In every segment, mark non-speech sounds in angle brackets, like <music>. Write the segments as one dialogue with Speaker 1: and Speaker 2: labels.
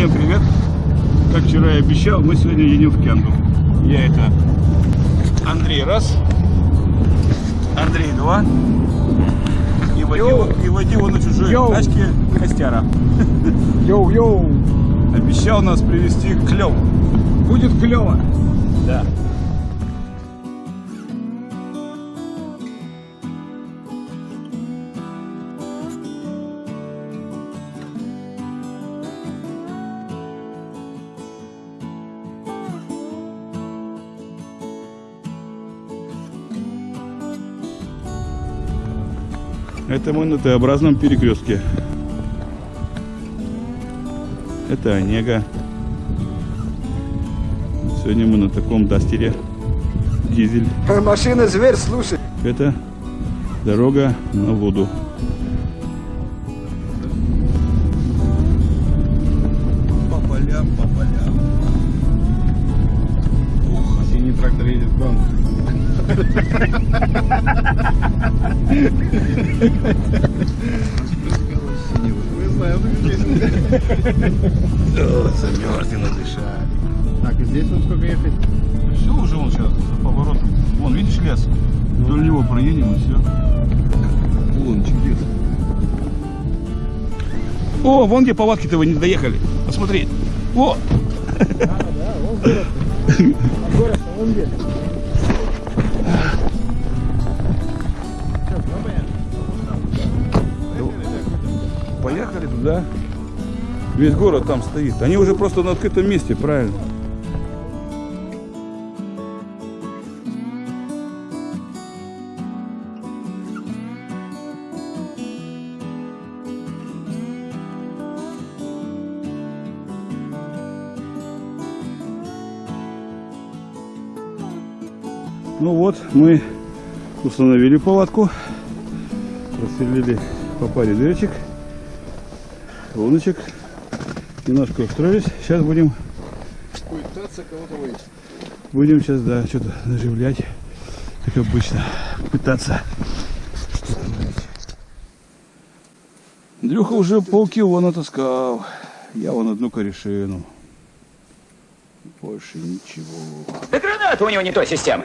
Speaker 1: Всем привет! Как вчера и обещал, мы сегодня едем в Кенду. Я это Андрей раз, Андрей два и водил, и водил на чужой
Speaker 2: Йоу.
Speaker 1: тачке Костяра.
Speaker 2: Йоу-йоу!
Speaker 1: Обещал нас привезти клев.
Speaker 2: Будет клево!
Speaker 1: Да. Это мы на Т-образном перекрестке. Это Онега. Сегодня мы на таком дастере. Дизель.
Speaker 2: Машина зверь, слушай.
Speaker 1: Это дорога на воду. Трактор едет к вам. О, замерзли надышали.
Speaker 2: Так, и здесь вот сколько ехать?
Speaker 1: Все уже он сейчас поворот. Вон, видишь лес? Вдоль него проедем и все. Улончик где-то. О, вон где повадки-то вы не доехали. Посмотри. О!
Speaker 2: А город, где?
Speaker 1: Поехали туда. Весь город там стоит. Они уже просто на открытом месте, правильно. Ну вот, мы установили палатку, просверлили по паре дырочек, луночек, немножко устроились. Сейчас будем,
Speaker 2: Пытаться кого-то выйти.
Speaker 1: будем сейчас, да, что-то наживлять, как обычно, пытаться. Андрюха уже полкило натаскал. Я вон одну корешину. Больше ничего.
Speaker 3: Да граната у него не той системы.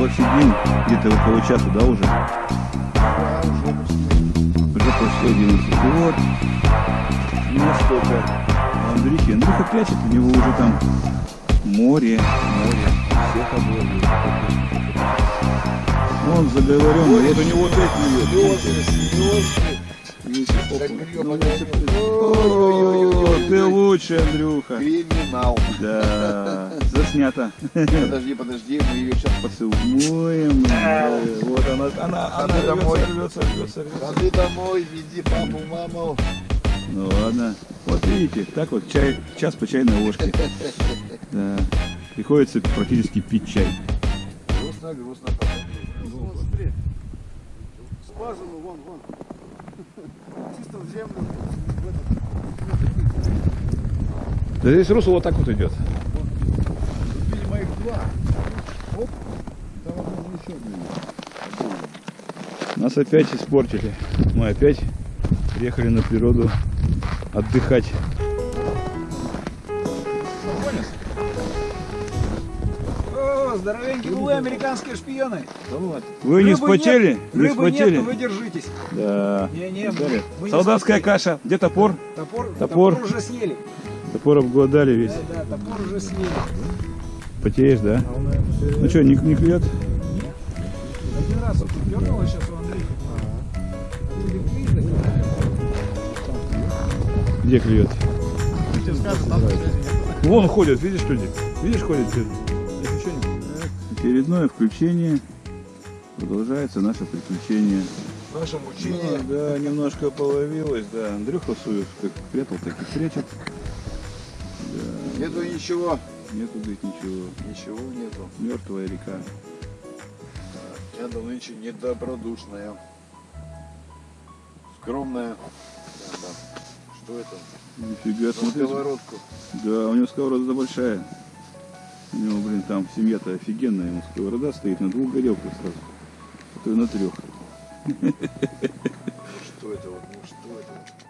Speaker 1: вот сидим где-то около часу, да, уже? Уже почти 11. И вот, насколько Андрюхи. Андрюха прячет, у него уже там море, море. Всех обложили. Он заговоренный, вот у него опять. О, ты лучше, Андрюха.
Speaker 2: Криминал.
Speaker 1: Да, заснято.
Speaker 2: Подожди, подожди, мы ее сейчас
Speaker 1: Поцелуем. Вот она, она, она
Speaker 2: домой.
Speaker 1: рвется, рвется, рвется.
Speaker 2: Ходи домой, веди папу, маму.
Speaker 1: Ну ладно. Вот видите, так вот чай, час по чайной ложке. Да. Приходится практически пить чай.
Speaker 2: Грустно, грустно.
Speaker 4: Смотри. Скважину, вон, вон. Чисто в землю. в этот.
Speaker 1: Да здесь русло вот так вот идет.
Speaker 2: Видимо, их два. Оп. Там еще одно.
Speaker 1: Нас опять испортили. Мы опять приехали на природу отдыхать.
Speaker 4: О, здоровенькие вы, американские шпионы.
Speaker 1: Вы не
Speaker 4: Рыбы нет,
Speaker 1: Не
Speaker 4: Рыбы нет, вы держитесь.
Speaker 1: Да.
Speaker 4: Не-не,
Speaker 1: Смотри.
Speaker 4: мы- мы не
Speaker 1: Солдатская
Speaker 4: вспотели.
Speaker 1: каша. Где топор?
Speaker 4: Топор,
Speaker 1: Топор.
Speaker 4: топор уже съели.
Speaker 1: Топор обглодали весь.
Speaker 4: Да, да, топор уже съели.
Speaker 1: Потеешь, да? Ну что, не, не клюет?
Speaker 4: Один раз дернуло сейчас у Андрея.
Speaker 1: Где клюет? Вон ходят, видишь люди? Видишь, ходят люди? Очередное включение. Продолжается наше приключение.
Speaker 2: Наше мучение.
Speaker 1: Ну, да, немножко половилось, да. Андрюха свою как прятал, так и прячет.
Speaker 2: Нету ничего.
Speaker 1: Нету здесь ничего.
Speaker 2: Ничего нету.
Speaker 1: Мертвая река.
Speaker 2: Я да нынче недобродушная. Скромная. Да, да. Что это?
Speaker 1: Нифига, смотри.
Speaker 2: сковородку.
Speaker 1: Да, у него сковорода большая. Него, блин, там семья-то офигенная. Ему сковорода стоит на двух горелках сразу. А то и на трех.
Speaker 2: Что это? Ну что это?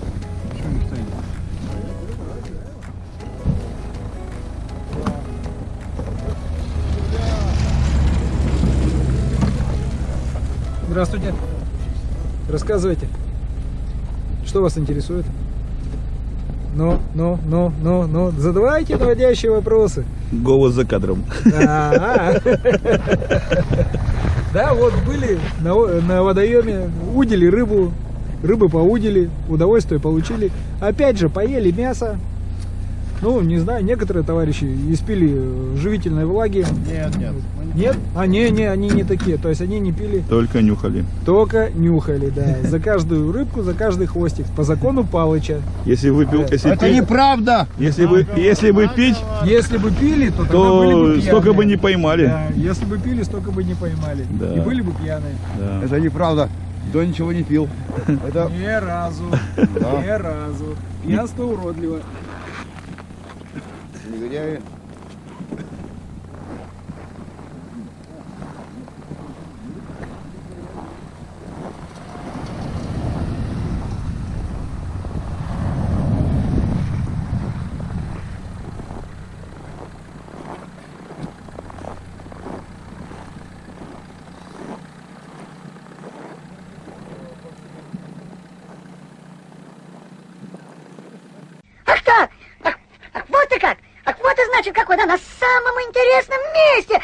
Speaker 4: Здравствуйте. Рассказывайте. Что вас интересует? Ну, ну, ну, ну, ну, задавайте наводящие вопросы.
Speaker 1: Голос за кадром.
Speaker 4: А, Да, вот были на, на водоеме, удили рыбу, рыбы поудили, удовольствие получили. Опять же, поели мясо. Ну, не знаю, некоторые товарищи испили э, живительной влаги.
Speaker 2: Нет, нет.
Speaker 4: Нет? А, не, не, они не такие. То есть они не пили,
Speaker 1: Только нюхали.
Speaker 4: только нюхали, да. <laughs> За каждую рыбку, за каждый хвостик. По закону Палыча.
Speaker 1: Если выпил, если,
Speaker 2: Это неправда.
Speaker 1: если бы, если бы пить,
Speaker 4: Если бы пили, то тогда были бы
Speaker 1: то
Speaker 4: пьяные.
Speaker 1: столько бы не поймали.
Speaker 4: Да, если бы пили, столько бы не поймали.
Speaker 1: Да.
Speaker 4: И были бы пьяные.
Speaker 1: Да.
Speaker 2: Это неправда. До ничего не пил. <laughs> Это
Speaker 4: Ни разу.
Speaker 2: Да.
Speaker 4: Ни разу. Пьянство уродливо.
Speaker 5: 你个监狱。Как! Значит, какой да, на самом интересном месте!